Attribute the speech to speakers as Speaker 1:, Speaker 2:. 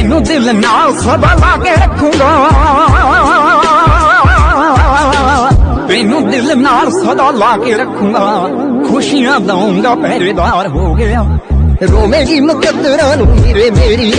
Speaker 1: ਤੈਨੂੰ ਦਿਲ ਨਾਲ ਸਦਾ ਲਾ ਕੇ ਰੱਖੂੰਗਾ। ਤੈਨੂੰ ਦਿਲ ਨਾਲ ਸਦਾ ਲਾ ਕੇ ਰੱਖੂੰਗਾ। ਖੁਸ਼ੀਆਂ ਦਊਂਗਾ, ਪਹਿਰੇਦਾਰ ਹੋ ਗਿਆ। ਰੋਵੇਗੀ ਮੁਕੱਦਰਾਂ ਨੂੰ ਹੀਰੇ ਮੇਰੀ